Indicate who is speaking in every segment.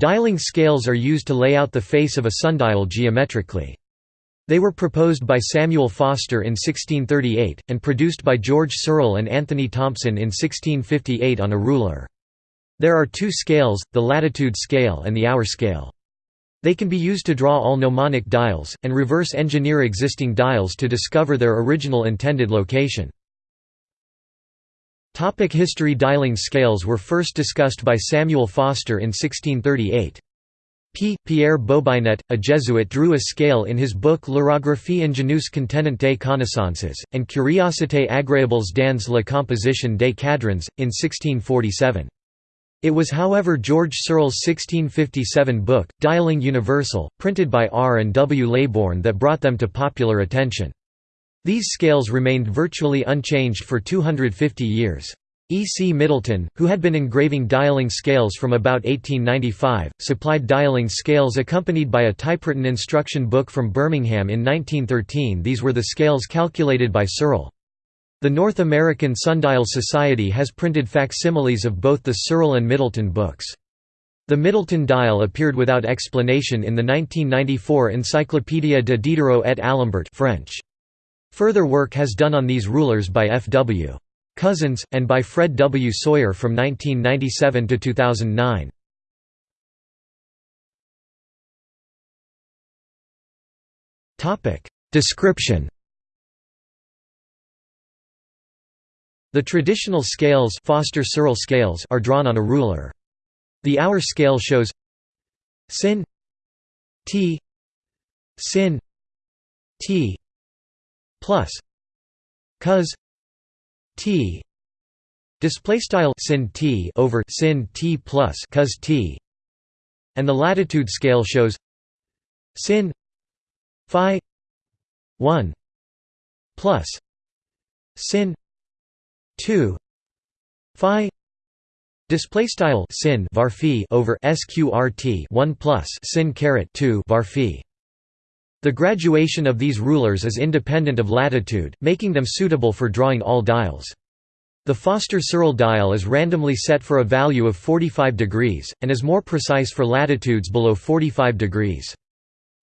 Speaker 1: Dialing scales are used to lay out the face of a sundial geometrically. They were proposed by Samuel Foster in 1638, and produced by George Serle and Anthony Thompson in 1658 on a ruler. There are two scales, the latitude scale and the hour scale. They can be used to draw all gnomonic dials, and reverse engineer existing dials to discover their original intended location. Topic history Dialing scales were first discussed by Samuel Foster in 1638. P. Pierre Bobinet, a Jesuit drew a scale in his book L'Horographie ingénieuse contenant des connaissances, and Curiosités agréables dans la composition des cadrans, in 1647. It was however George Serle's 1657 book, Dialing Universal, printed by R. and W. Leybourn that brought them to popular attention. These scales remained virtually unchanged for 250 years. E. C. Middleton, who had been engraving dialing scales from about 1895, supplied dialing scales accompanied by a typewritten instruction book from Birmingham in 1913 these were the scales calculated by Serle. The North American Sundial Society has printed facsimiles of both the Serle and Middleton books. The Middleton dial appeared without explanation in the 1994 Encyclopédia de Diderot et Alembert French. Further work has done on these rulers by F. W. Cousins, and by Fred W. Sawyer from 1997 to 2009. Description The traditional scales, Foster scales are drawn on a ruler. The hour scale shows sin t sin t plus cos t display style sin t over sin t plus cos t. And the latitude scale shows sin phi 1 plus sin 2 phi display style sin var over sqrt 1 plus sin caret 2 var the graduation of these rulers is independent of latitude, making them suitable for drawing all dials. The Foster-Serle dial is randomly set for a value of 45 degrees, and is more precise for latitudes below 45 degrees.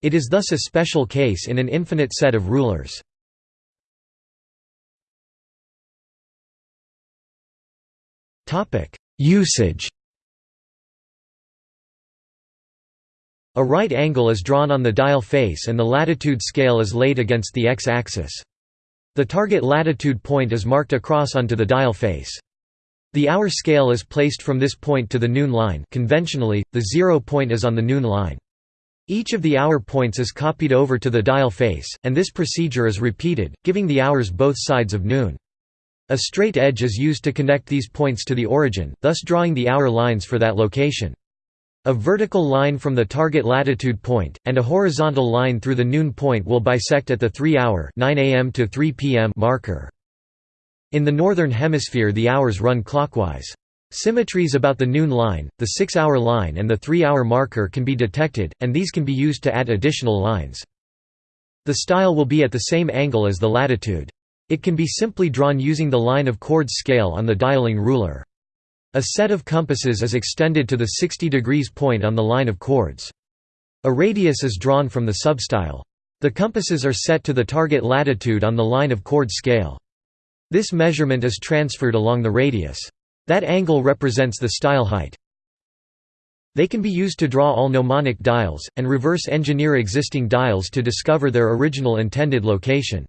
Speaker 1: It is thus a special case in an infinite set of rulers. Usage A right angle is drawn on the dial face and the latitude scale is laid against the x-axis. The target latitude point is marked across onto the dial face. The hour scale is placed from this point to the noon line conventionally, the zero point is on the noon line. Each of the hour points is copied over to the dial face, and this procedure is repeated, giving the hours both sides of noon. A straight edge is used to connect these points to the origin, thus drawing the hour lines for that location. A vertical line from the target latitude point, and a horizontal line through the noon point will bisect at the 3-hour to 3 p.m. marker. In the northern hemisphere the hours run clockwise. Symmetries about the noon line, the 6-hour line and the 3-hour marker can be detected, and these can be used to add additional lines. The style will be at the same angle as the latitude. It can be simply drawn using the line of chords scale on the dialing ruler. A set of compasses is extended to the 60 degrees point on the line of chords. A radius is drawn from the substyle. The compasses are set to the target latitude on the line of chord scale. This measurement is transferred along the radius. That angle represents the style height. They can be used to draw all gnomonic dials, and reverse engineer existing dials to discover their original intended location.